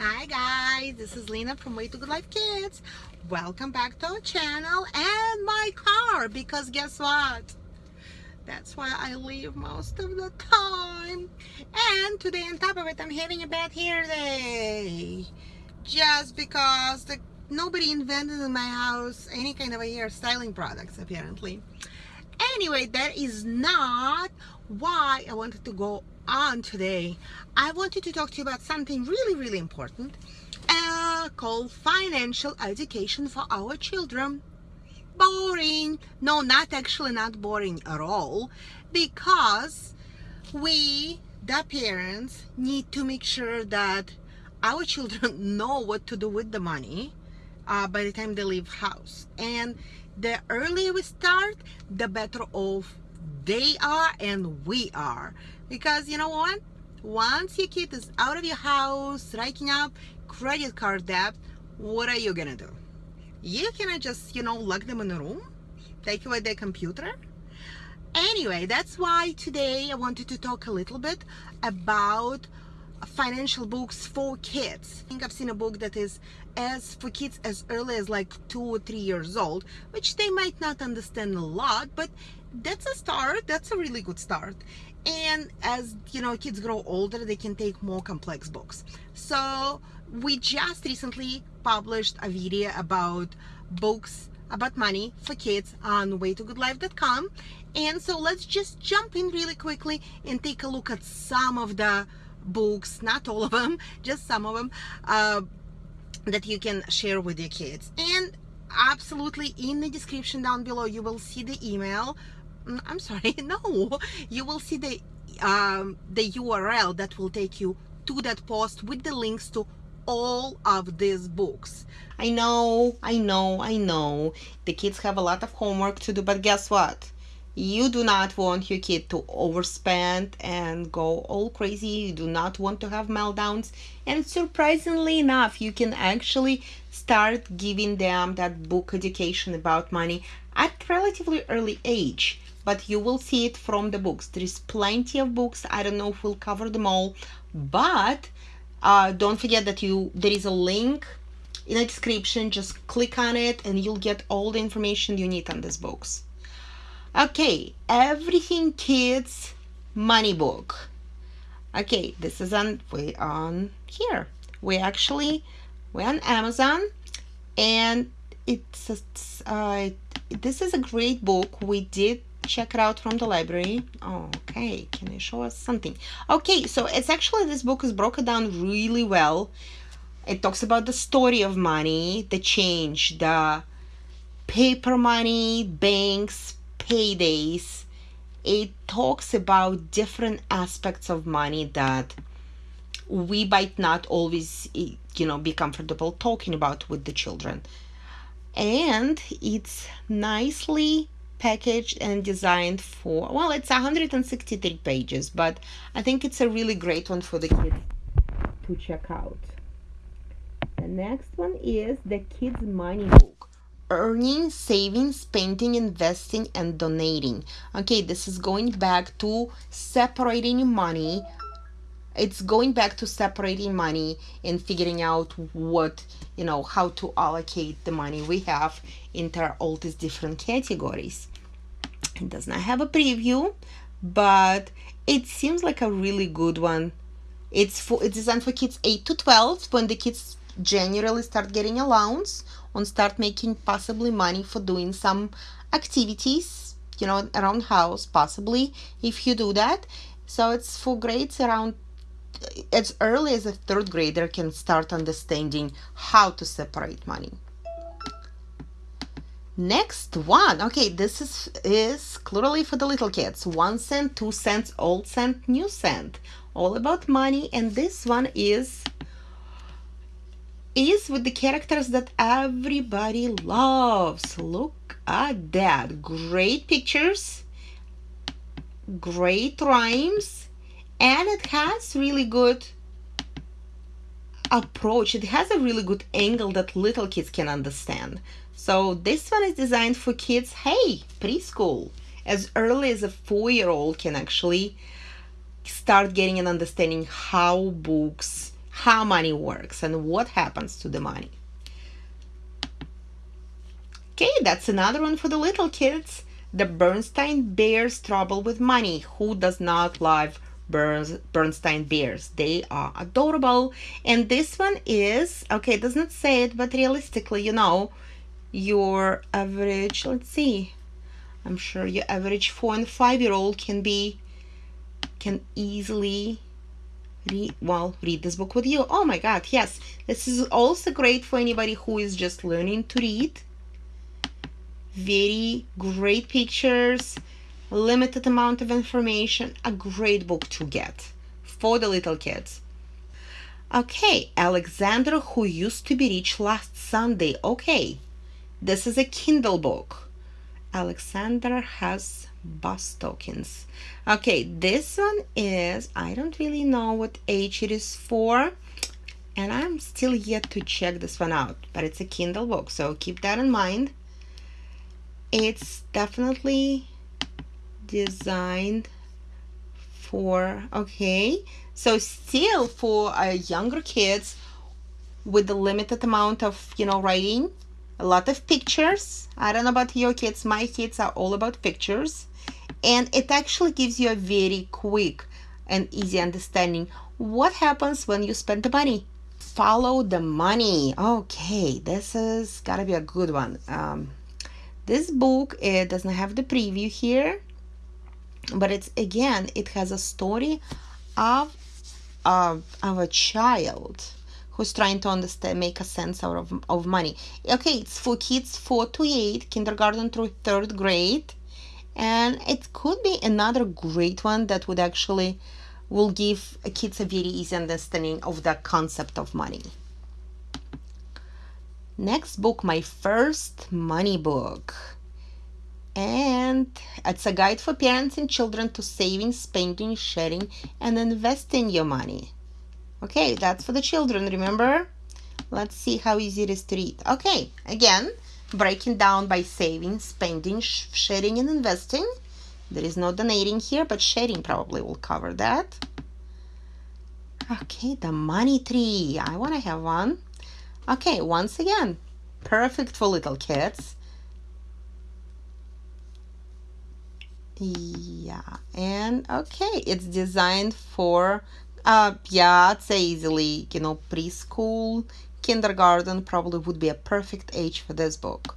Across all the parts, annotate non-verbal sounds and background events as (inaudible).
Hi guys, this is Lena from Way to Good Life Kids. Welcome back to our channel and my car because guess what? That's why I leave most of the time. And today on top of it, I'm having a bad hair day. Just because the, nobody invented in my house any kind of a hair styling products apparently. Anyway, that is not why I wanted to go on today. I wanted to talk to you about something really, really important uh, called financial education for our children. Boring. No, not actually not boring at all because we, the parents, need to make sure that our children (laughs) know what to do with the money uh, by the time they leave house. And the earlier we start, the better off they are and we are. Because you know what? Once your kid is out of your house racking up credit card debt what are you gonna do? You cannot just you know lock them in a room take away their computer. Anyway that's why today I wanted to talk a little bit about financial books for kids. I think I've seen a book that is as for kids as early as like two or three years old, which they might not understand a lot, but that's a start. That's a really good start. And as you know, kids grow older, they can take more complex books. So we just recently published a video about books about money for kids on waytogoodlife.com and so let's just jump in really quickly and take a look at some of the books not all of them (laughs) just some of them uh, that you can share with your kids. And absolutely in the description down below you will see the email. Mm, I'm sorry (laughs) no you will see the um, the URL that will take you to that post with the links to all of these books. I know I know I know. The kids have a lot of homework to do but guess what you do not want your kid to overspend and go all crazy. You do not want to have meltdowns. And surprisingly enough you can actually start giving them that book education about money at relatively early age. But you will see it from the books. There is plenty of books. I don't know if we'll cover them all. But uh, don't forget that you there is a link in the description. Just click on it and you'll get all the information you need on these books okay everything kids money book. Okay this is on we on here. We actually we're on amazon and it's uh, this is a great book. We did check it out from the library. Okay can you show us something? Okay so it's actually this book is broken down really well. It talks about the story of money the change the paper money banks paydays, it talks about different aspects of money that we might not always eh, you know be comfortable talking about with the children. And it's nicely packaged and designed for well it's 163 pages but i think it's a really great one for the kids to check out. The next one is the kids money book earning, saving, spending, investing, and donating. Okay, this is going back to separating money. It's going back to separating money and figuring out what, you know, how to allocate the money we have into all these different categories. It does not have a preview, but it seems like a really good one. It's for it's designed for kids 8 to 12 when the kids generally start getting allowance and start making possibly money for doing some activities you know around house possibly if you do that. So it's for grades around as early as a third grader can start understanding how to separate money. Next one. Okay this is is clearly for the little kids. One cent two cents old cent new cent. All about money and this one is is with the characters that everybody loves. Look at that. Great pictures, great rhymes, and it has really good approach. It has a really good angle that little kids can understand. So this one is designed for kids, hey, preschool, as early as a four-year-old can actually start getting an understanding how books how money works and what happens to the money. Okay, that's another one for the little kids. The Bernstein Bears Trouble with Money. Who does not love Bernstein Bears? They are adorable. And this one is, okay, it does not say it, but realistically, you know, your average, let's see, I'm sure your average four and five year old can be, can easily read, well, read this book with you. Oh my God, yes. This is also great for anybody who is just learning to read very great pictures, limited amount of information, a great book to get for the little kids. Okay, Alexander who used to be rich last Sunday. Okay, this is a Kindle book. Alexander has bus tokens. Okay, this one is, I don't really know what age it is for, and I'm still yet to check this one out, but it's a Kindle book, so keep that in mind it's definitely designed for okay so still for uh, younger kids with the limited amount of you know writing a lot of pictures. I don't know about your kids. My kids are all about pictures. And it actually gives you a very quick and easy understanding what happens when you spend the money. Follow the money. Okay this is gotta be a good one. Um, this book it doesn't have the preview here, but it's again it has a story of of, of a child who's trying to understand make a sense out of, of money okay it's for kids 4 to 8 kindergarten through third grade and it could be another great one that would actually will give kids a very easy understanding of the concept of money Next book, my first money book. And it's a guide for parents and children to saving, spending, sharing, and investing your money. Okay, that's for the children, remember? Let's see how easy it is to read. Okay, again, breaking down by saving, spending, sharing, and investing. There is no donating here, but sharing probably will cover that. Okay, the money tree. I want to have one. Okay, once again, perfect for little kids. Yeah, and okay, it's designed for, uh, yeah, I'd say easily, you know, preschool, kindergarten probably would be a perfect age for this book.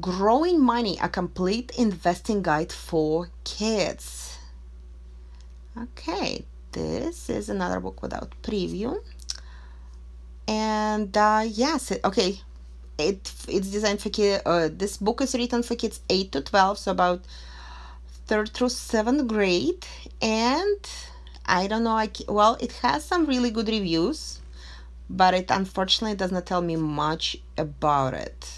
Growing Money, a complete investing guide for kids. Okay, this is another book without preview and uh, yes okay it it's designed for kids uh, this book is written for kids 8 to 12 so about third through seventh grade and i don't know i well it has some really good reviews but it unfortunately does not tell me much about it.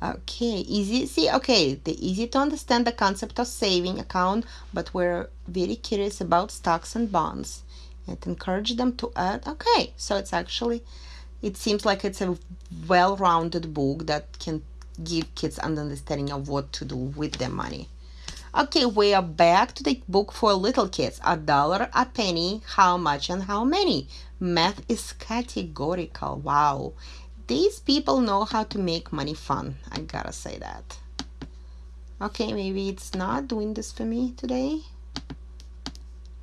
Okay easy see okay the easy to understand the concept of saving account but we're very curious about stocks and bonds. It encouraged them to add okay so it's actually it seems like it's a well-rounded book that can give kids an understanding of what to do with their money okay we are back to the book for little kids a dollar a penny how much and how many math is categorical wow these people know how to make money fun i gotta say that okay maybe it's not doing this for me today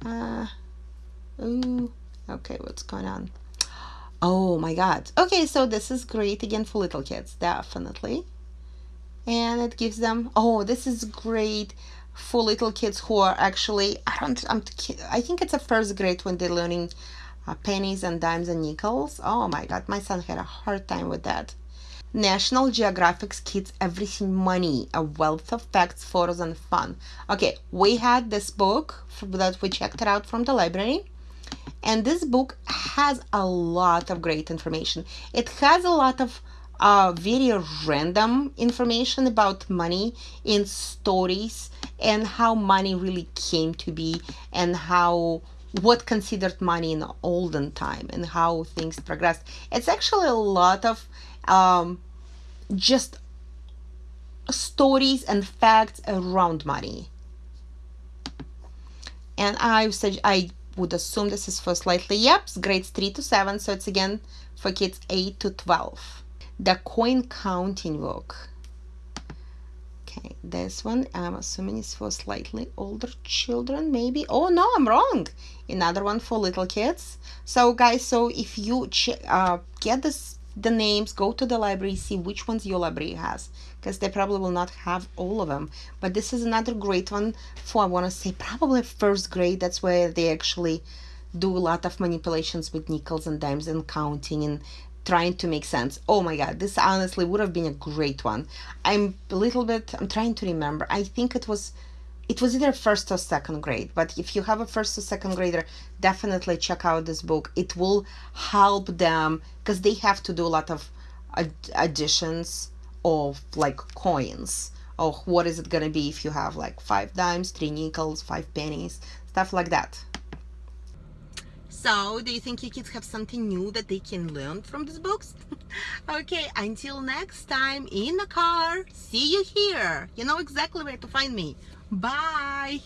uh Ooh, okay, what's going on? Oh my god. Okay, so this is great again for little kids, definitely. And it gives them, oh, this is great for little kids who are actually, I don't, I'm, I think it's a first grade when they're learning uh, pennies and dimes and nickels. Oh my god, my son had a hard time with that. National Geographic's Kids Everything Money, a wealth of facts, photos, and fun. Okay, we had this book that we checked it out from the library and this book has a lot of great information it has a lot of uh, very random information about money in stories and how money really came to be and how what considered money in olden time and how things progressed it's actually a lot of um, just stories and facts around money and i said i would assume this is for slightly, yep, grades 3 to 7, so it's again for kids 8 to 12. The coin counting book. Okay, this one I'm assuming is for slightly older children, maybe. Oh no, I'm wrong. Another one for little kids. So guys, so if you uh, get this the names, go to the library, see which ones your library has, because they probably will not have all of them. But this is another great one for, I want to say, probably first grade. That's where they actually do a lot of manipulations with nickels and dimes and counting and trying to make sense. Oh my god, this honestly would have been a great one. I'm a little bit, I'm trying to remember. I think it was it was either first or second grade but if you have a first or second grader definitely check out this book it will help them because they have to do a lot of ad additions of like coins or what is it going to be if you have like five dimes three nickels five pennies stuff like that so, do you think your kids have something new that they can learn from these books? (laughs) okay, until next time in the car, see you here. You know exactly where to find me. Bye.